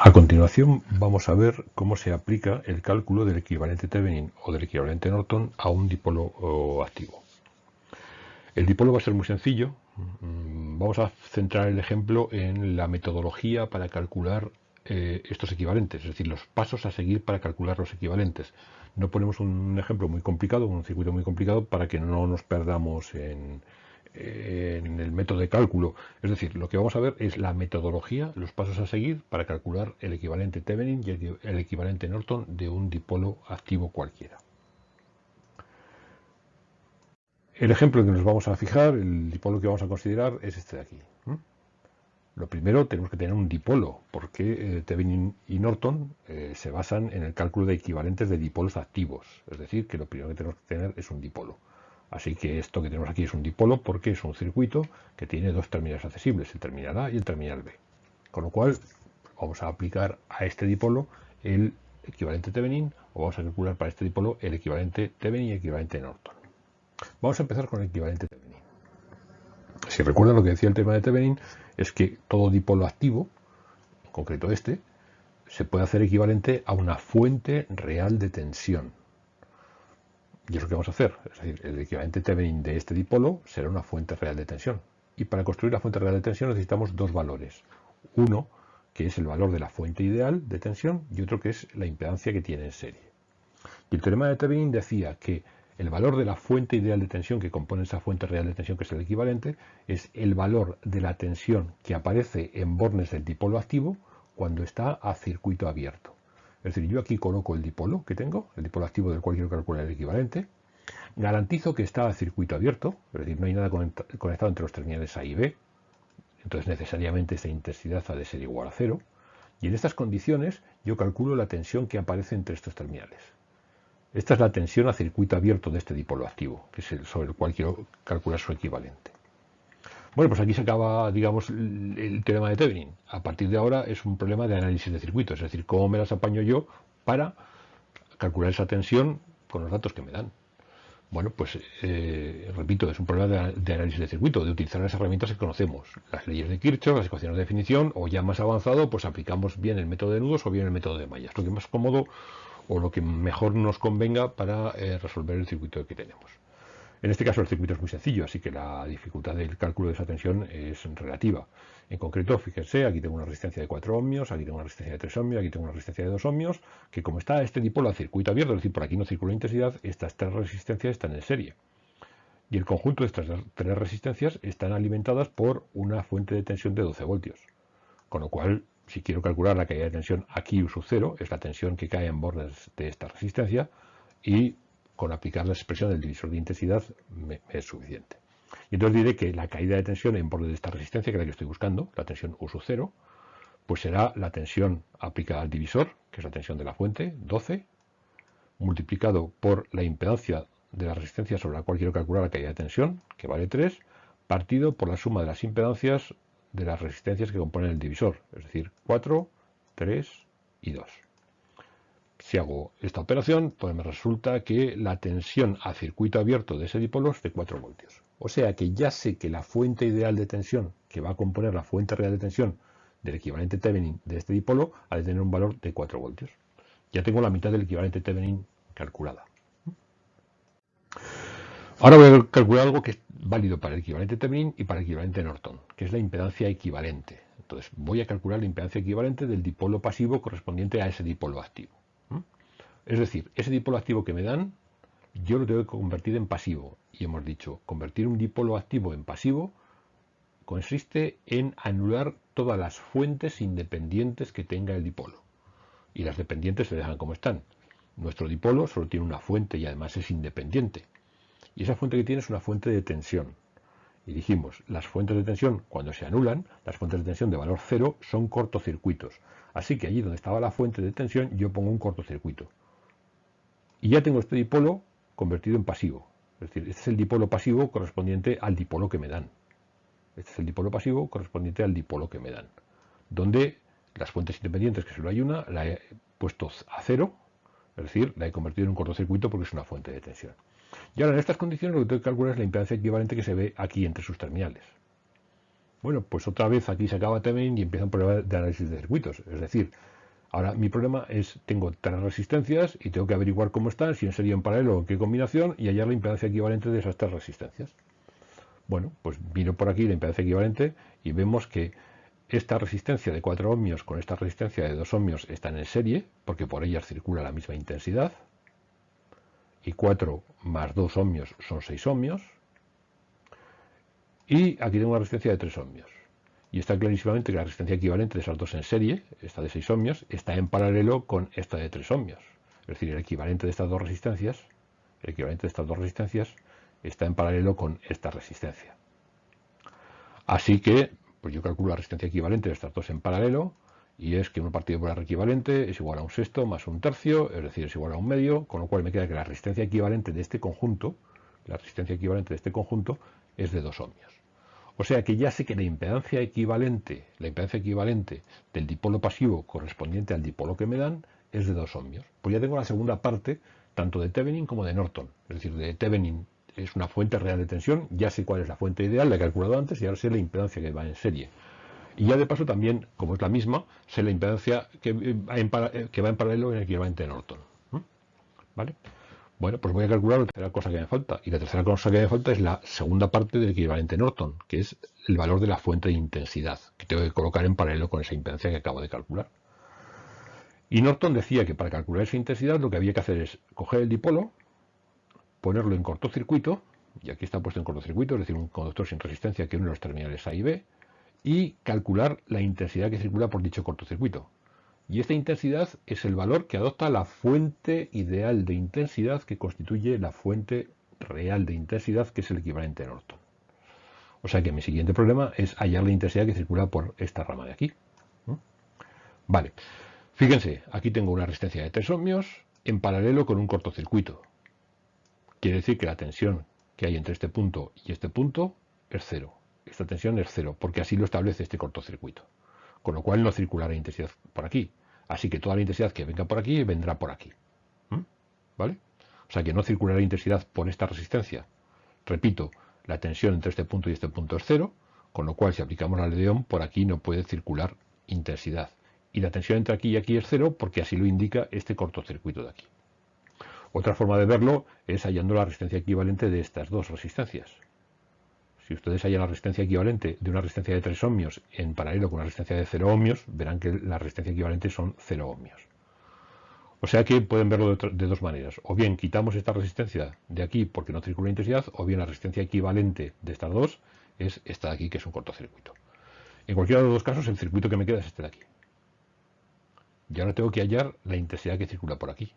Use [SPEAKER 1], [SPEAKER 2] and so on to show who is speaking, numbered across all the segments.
[SPEAKER 1] A continuación vamos a ver cómo se aplica el cálculo del equivalente Thevenin o del equivalente Norton a un dipolo activo. El dipolo va a ser muy sencillo. Mm, vamos a centrar el ejemplo en la metodología para calcular eh, estos equivalentes, es decir, los pasos a seguir para calcular los equivalentes. No ponemos un ejemplo muy complicado, un circuito muy complicado, para que no nos perdamos en, en el método de cálculo. Es decir, lo que vamos a ver es la metodología, los pasos a seguir para calcular el equivalente Thevenin y el equivalente Norton de un dipolo activo cualquiera. El ejemplo que nos vamos a fijar, el dipolo que vamos a considerar es este de aquí. Lo primero, tenemos que tener un dipolo, porque eh, y Norton eh, se basan en el cálculo de equivalentes de dipolos activos. Es decir, que lo primero que tenemos que tener es un dipolo. Así que esto que tenemos aquí es un dipolo porque es un circuito que tiene dos terminales accesibles, el terminal A y el terminal B. Con lo cual vamos a aplicar a este dipolo el equivalente Thevenin o vamos a calcular para este dipolo el equivalente Thevenin y equivalente Norton. Vamos a empezar con el equivalente Thevenin. Si recuerdan lo que decía el tema de Thevenin es que todo dipolo activo, en concreto este, se puede hacer equivalente a una fuente real de tensión. Y es lo que vamos a hacer. Es decir, el equivalente Thevenin de este dipolo será una fuente real de tensión. Y para construir la fuente real de tensión necesitamos dos valores. Uno, que es el valor de la fuente ideal de tensión, y otro que es la impedancia que tiene en serie. Y el teorema de Thevenin decía que el valor de la fuente ideal de tensión que compone esa fuente real de tensión, que es el equivalente, es el valor de la tensión que aparece en bornes del dipolo activo cuando está a circuito abierto. Es decir, yo aquí coloco el dipolo que tengo, el dipolo activo del cual quiero calcular el equivalente, garantizo que está a circuito abierto, es decir, no hay nada conectado entre los terminales A y B, entonces necesariamente esta intensidad ha de ser igual a cero, y en estas condiciones yo calculo la tensión que aparece entre estos terminales. Esta es la tensión a circuito abierto de este dipolo activo, que es el sobre el cual quiero calcular su equivalente. Bueno, pues aquí se acaba, digamos, el teorema de Thevenin. A partir de ahora es un problema de análisis de circuitos, es decir, cómo me las apaño yo para calcular esa tensión con los datos que me dan. Bueno, pues eh, repito, es un problema de, análisis de circuito, de utilizar las herramientas que conocemos, las leyes de Kirchhoff, las ecuaciones de definición, o ya más avanzado, pues aplicamos bien el método de nudos o bien el método de mallas, lo que más cómodo o lo que mejor nos convenga para eh, resolver el circuito que tenemos. En este caso el circuito es muy sencillo, así que la dificultad del cálculo de esa tensión es relativa. En concreto, fíjense, aquí tengo una resistencia de 4 ohmios, aquí tengo una resistencia de 3 ohmios, aquí tengo una resistencia de 2 ohmios, que como está este dipolo a circuito abierto, es decir, por aquí no circula intensidad, estas tres resistencias están en serie. Y el conjunto de estas tres resistencias están alimentadas por una fuente de tensión de 12 voltios. Con lo cual, si quiero calcular la caída de tensión aquí U sub 0, es la tensión que cae en bordes de esta resistencia, y con aplicar la expresión del divisor de intensidad es suficiente. Y entonces diré que la caída de tensión en borde de esta resistencia, que es la que estoy buscando, la tensión U sub 0, pues será la tensión aplicada al divisor, que es la tensión de la fuente, 12, multiplicado por la impedancia de la resistencia sobre la cual quiero calcular la caída de tensión, que vale 3, partido por la suma de las impedancias de las resistencias que componen el divisor, es decir, 4, 3 y 2. Si hago esta operación, pues me resulta que la tensión a circuito abierto de ese dipolo es de 4 voltios. O sea que ya sé que la fuente ideal de tensión que va a componer la fuente real de tensión del equivalente Thevenin de este dipolo ha de tener un valor de 4 voltios. Ya tengo la mitad del equivalente Thevenin calculada. Ahora voy a calcular algo que es válido para el equivalente Thevenin y para el equivalente Norton, que es la impedancia equivalente. Entonces voy a calcular la impedancia equivalente del dipolo pasivo correspondiente a ese dipolo activo. Es decir, ese dipolo activo que me dan, yo lo tengo que convertir en pasivo. Y hemos dicho, convertir un dipolo activo en pasivo consiste en anular todas las fuentes independientes que tenga el dipolo. Y las dependientes se dejan como están. Nuestro dipolo solo tiene una fuente y además es independiente. Y esa fuente que tiene es una fuente de tensión. Y dijimos, las fuentes de tensión, cuando se anulan, las fuentes de tensión de valor cero son cortocircuitos. Así que allí donde estaba la fuente de tensión, yo pongo un cortocircuito. Y ya tengo este dipolo convertido en pasivo. Es decir, este es el dipolo pasivo correspondiente al dipolo que me dan. Este es el dipolo pasivo correspondiente al dipolo que me dan. Donde las fuentes independientes, que solo hay una, la he puesto a cero, es decir, la he convertido en un cortocircuito porque es una fuente de tensión. Y ahora en estas condiciones lo que tengo que calcular es la impedancia equivalente que se ve aquí entre sus terminales. Bueno, pues otra vez aquí se acaba también y empieza un problema de análisis de circuitos. Es decir, ahora mi problema es, tengo tres resistencias y tengo que averiguar cómo están, si en serie en paralelo o en qué combinación, y hallar la impedancia equivalente de esas tres resistencias. Bueno, pues miro por aquí la impedancia equivalente y vemos que esta resistencia de 4 ohmios con esta resistencia de 2 ohmios están en serie, porque por ellas circula la misma intensidad, y 4 más 2 ohmios son 6 ohmios, y aquí tengo una resistencia de 3 ohmios. Y está clarísimamente que la resistencia equivalente de esas dos en serie, esta de 6 ohmios, está en paralelo con esta de 3 ohmios. Es decir, el equivalente de estas dos resistencias, el equivalente de estas dos resistencias está en paralelo con esta resistencia. Así que, pues yo calculo la resistencia equivalente de estas dos en paralelo, y es que 1 partido por equivalente es igual a un sexto más un tercio, es decir, es igual a un medio, con lo cual me queda que la resistencia equivalente de este conjunto, la resistencia equivalente de este conjunto es de 2 ohmios. O sea que ya sé que la impedancia equivalente, la impedancia equivalente del dipolo pasivo correspondiente al dipolo que me dan es de 2 ohmios. Pues ya tengo la segunda parte tanto de Thevenin como de Norton. Es decir, de Thevenin es una fuente real de tensión, ya sé cuál es la fuente ideal, la he calculado antes y ahora sé la impedancia que va en serie. Y ya de paso también, como es la misma, sé la impedancia que va en, paralelo en el equivalente de Norton. ¿Vale? Bueno, pues voy a calcular la tercera cosa que me falta. Y la tercera cosa que me falta es la segunda parte del equivalente Norton, que es el valor de la fuente de intensidad, que tengo que colocar en paralelo con esa impedancia que acabo de calcular. Y Norton decía que para calcular esa intensidad lo que había que hacer es coger el dipolo, ponerlo en cortocircuito, y aquí está puesto en cortocircuito, es decir, un conductor sin resistencia que une los terminales A y B, y calcular la intensidad que circula por dicho cortocircuito. Y esta intensidad es el valor que adopta la fuente ideal de intensidad que constituye la fuente real de intensidad, que es el equivalente de Norton. O sea que mi siguiente problema es hallar la intensidad que circula por esta rama de aquí. Vale, fíjense, aquí tengo una resistencia de 3 ohmios en paralelo con un cortocircuito. Quiere decir que la tensión que hay entre este punto y este punto es cero. Esta tensión es cero, porque así lo establece este cortocircuito con lo cual no circulará intensidad por aquí. Así que toda la intensidad que venga por aquí vendrá por aquí. ¿Mm? ¿Vale? O sea que no circulará intensidad por esta resistencia. Repito, la tensión entre este punto y este punto es cero, con lo cual si aplicamos la ley de Ohm, por aquí no puede circular intensidad. Y la tensión entre aquí y aquí es cero porque así lo indica este cortocircuito de aquí. Otra forma de verlo es hallando la resistencia equivalente de estas dos resistencias. Si ustedes hallan la resistencia equivalente de una resistencia de 3 ohmios en paralelo con una resistencia de 0 ohmios, verán que la resistencia equivalente son 0 ohmios. O sea que pueden verlo de, dos maneras. O bien quitamos esta resistencia de aquí porque no circula intensidad, o bien la resistencia equivalente de estas dos es esta de aquí, que es un cortocircuito. En cualquiera de los dos casos, el circuito que me queda es este de aquí. Y ahora tengo que hallar la intensidad que circula por aquí.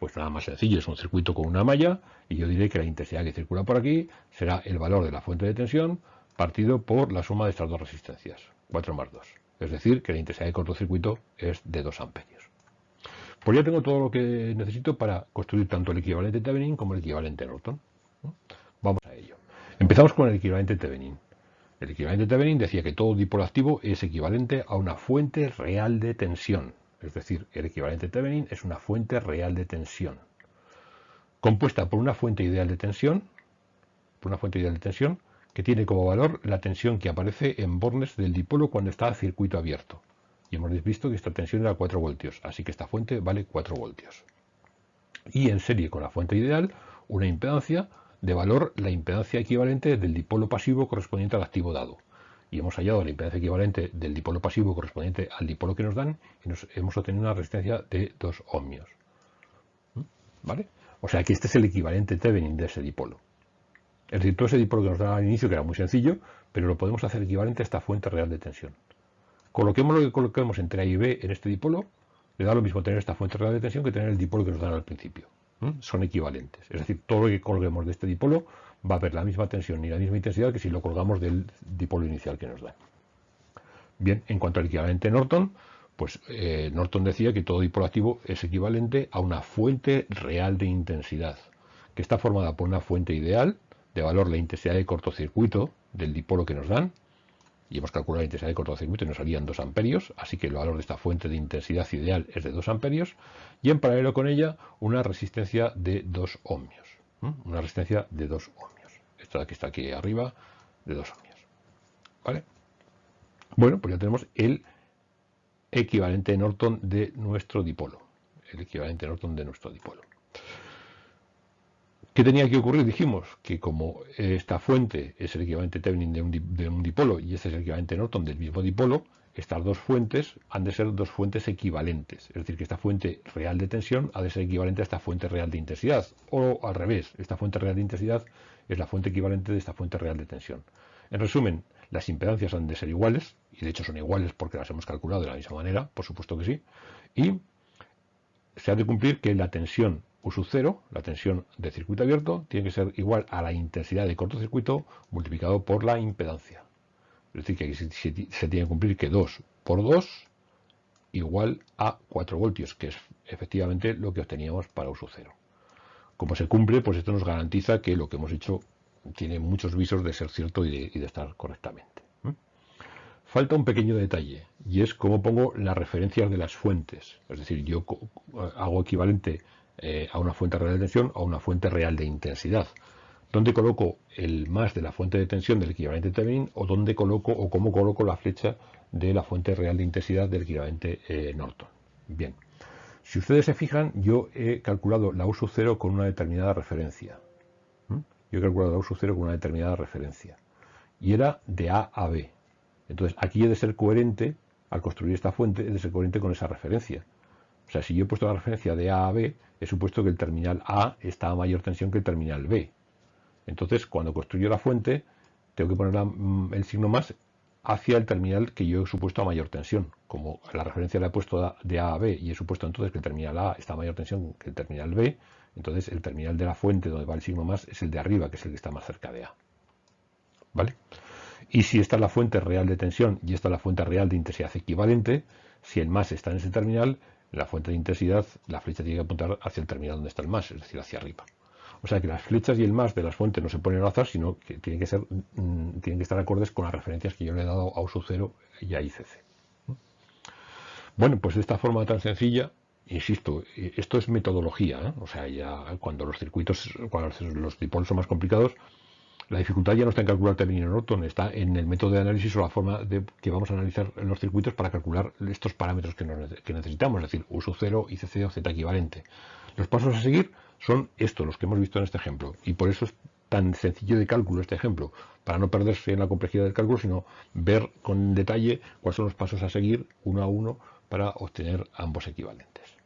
[SPEAKER 1] Pues nada más sencillo, es un circuito con una malla y yo diré que la intensidad que circula por aquí será el valor de la fuente de tensión partido por la suma de estas dos resistencias, 4 más 2. Es decir, que la intensidad de cortocircuito es de 2 amperios. Pues ya tengo todo lo que necesito para construir tanto el equivalente Thevenin como el equivalente Norton. Vamos a ello. Empezamos con el equivalente Thevenin. El equivalente Thevenin decía que todo dipolo activo es equivalente a una fuente real de tensión. Es decir, el equivalente Thevenin es una fuente real de tensión, compuesta por una fuente ideal de tensión, por una fuente ideal de tensión que tiene como valor la tensión que aparece en bornes del dipolo cuando está a circuito abierto. Y hemos visto que esta tensión era 4 voltios, así que esta fuente vale 4 voltios. Y en serie con la fuente ideal, una impedancia de valor la impedancia equivalente del dipolo pasivo correspondiente al activo dado y hemos hallado la impedancia equivalente del dipolo pasivo correspondiente al dipolo que nos dan y nos hemos obtenido una resistencia de 2 ohmios. ¿Mm? ¿Vale? O sea que este es el equivalente Thevenin de ese dipolo. Es decir, todo ese dipolo que nos dan al inicio, que era muy sencillo, pero lo podemos hacer equivalente a esta fuente real de tensión. Coloquemos lo que coloquemos entre A y B en este dipolo, le da lo mismo tener esta fuente real de tensión que tener el dipolo que nos dan al principio. ¿Mm? Son equivalentes. Es decir, todo lo que coloquemos de este dipolo va a haber la misma tensión y la misma intensidad que si lo colgamos del dipolo inicial que nos da. Bien, en cuanto al equivalente Norton, pues eh, Norton decía que todo dipolo activo es equivalente a una fuente real de intensidad, que está formada por una fuente ideal de valor la intensidad de cortocircuito del dipolo que nos dan, y hemos calculado la intensidad de cortocircuito y nos salían 2 amperios, así que el valor de esta fuente de intensidad ideal es de 2 amperios, y en paralelo con ella una resistencia de 2 ohmios una resistencia de 2 ohmios. Esta que está aquí arriba, de 2 ohmios. ¿Vale? Bueno, pues ya tenemos el equivalente Norton de nuestro dipolo. El equivalente Norton de nuestro dipolo. ¿Qué tenía que ocurrir? Dijimos que como esta fuente es el equivalente Thevenin de un, dipolo y este es el equivalente Norton del mismo dipolo, estas dos fuentes han de ser dos fuentes equivalentes. Es decir, que esta fuente real de tensión ha de ser equivalente a esta fuente real de intensidad. O al revés, esta fuente real de intensidad es la fuente equivalente de esta fuente real de tensión. En resumen, las impedancias han de ser iguales, y de hecho son iguales porque las hemos calculado de la misma manera, por supuesto que sí, y se ha de cumplir que la tensión U sub 0, la tensión de circuito abierto, tiene que ser igual a la intensidad de cortocircuito multiplicado por la impedancia. Es decir, que aquí se, tiene que cumplir que 2 por 2 igual a 4 voltios, que es efectivamente lo que obteníamos para U sub 0. Como se cumple, pues esto nos garantiza que lo que hemos hecho tiene muchos visos de ser cierto y de, estar correctamente. Falta un pequeño detalle y es cómo pongo las referencias de las fuentes. Es decir, yo hago equivalente eh, a una fuente real de tensión a una fuente real de intensidad. ¿Dónde coloco el más de la fuente de tensión del equivalente Thevenin o dónde coloco o cómo coloco la flecha de la fuente real de intensidad del equivalente eh, Norton? Bien, si ustedes se fijan, yo he calculado la U sub 0 con una determinada referencia. Yo he calculado la U sub 0 con una determinada referencia. Y era de A a B. Entonces, aquí he de ser coherente, al construir esta fuente, he de ser coherente con esa referencia. O sea, si yo he puesto la referencia de A a B, he supuesto que el terminal A está a mayor tensión que el terminal B. Entonces, cuando construyo la fuente, tengo que poner mm, el signo más hacia el terminal que yo he supuesto a mayor tensión. Como la referencia la he puesto de A a B y he supuesto entonces que el terminal A está a mayor tensión que el terminal B, entonces el terminal de la fuente donde va el signo más es el de arriba, que es el que está más cerca de A. ¿Vale? Y si esta es la fuente real de tensión y esta es la fuente real de intensidad equivalente, si el más está en ese terminal, la fuente de intensidad, la flecha tiene que apuntar hacia el terminal donde está el más, es decir, hacia arriba. O sea que las flechas y el más de las fuentes no se ponen al azar, sino que tienen que, ser, mm, tienen que estar acordes con las referencias que yo le he dado a uso 0 y a ICC. Bueno, pues de esta forma tan sencilla, insisto, esto es metodología, ¿eh? o sea, ya cuando los circuitos, cuando los dipolos son más complicados, la dificultad ya no está en calcular término Norton, está en el método de análisis o la forma de que vamos a analizar los circuitos para calcular estos parámetros que, necesitamos, es decir, uso 0, ICC o Z equivalente. Los pasos a seguir son estos, los que hemos visto en este ejemplo, y por eso es tan sencillo de cálculo este ejemplo, para no perderse en la complejidad del cálculo, sino ver con detalle cuáles son los pasos a seguir uno a uno para obtener ambos equivalentes.